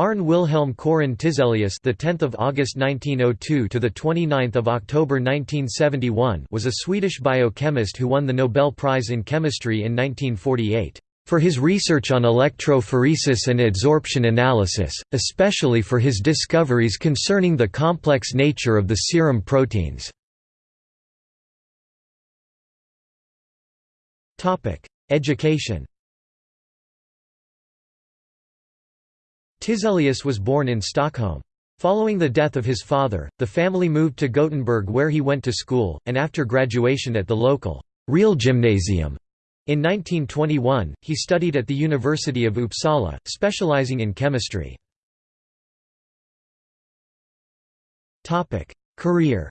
Arne Wilhelm Kaurin Tiselius, the 10th of August 1902 to the 29th of October 1971, was a Swedish biochemist who won the Nobel Prize in Chemistry in 1948 for his research on electrophoresis and adsorption analysis, especially for his discoveries concerning the complex nature of the serum proteins. Topic: Education. Tiselius was born in Stockholm. Following the death of his father, the family moved to Gothenburg where he went to school, and after graduation at the local Real Gymnasium. in 1921, he studied at the University of Uppsala, specializing in chemistry. Career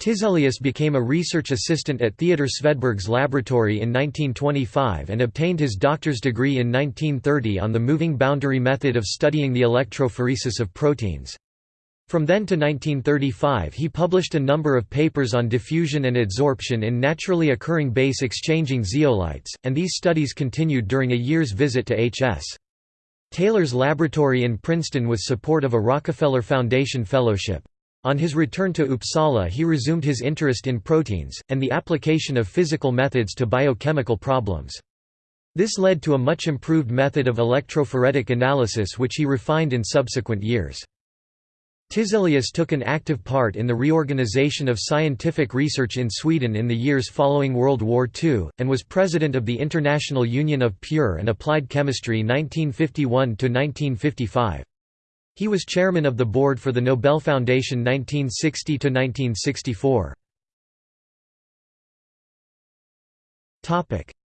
Tiselius became a research assistant at Theodor Svedberg's laboratory in 1925 and obtained his doctor's degree in 1930 on the moving boundary method of studying the electrophoresis of proteins. From then to 1935 he published a number of papers on diffusion and adsorption in naturally occurring base-exchanging zeolites, and these studies continued during a year's visit to H.S. Taylor's laboratory in Princeton with support of a Rockefeller Foundation Fellowship. On his return to Uppsala he resumed his interest in proteins, and the application of physical methods to biochemical problems. This led to a much improved method of electrophoretic analysis which he refined in subsequent years. Tiselius took an active part in the reorganization of scientific research in Sweden in the years following World War II, and was president of the International Union of Pure and Applied Chemistry 1951–1955. He was chairman of the board for the Nobel Foundation 1960–1964.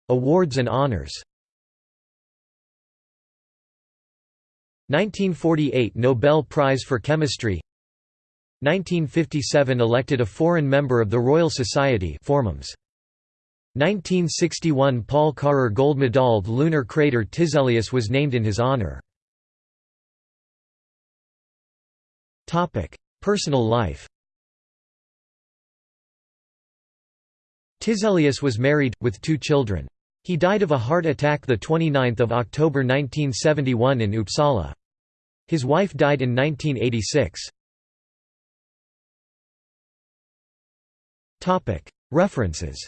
Awards and honors 1948 Nobel Prize for Chemistry 1957 elected a foreign member of the Royal Society Formums. 1961 Paul Karrer Gold Medal lunar crater Tiselius was named in his honor. Personal life Tiselius was married, with two children. He died of a heart attack 29 October 1971 in Uppsala. His wife died in 1986. References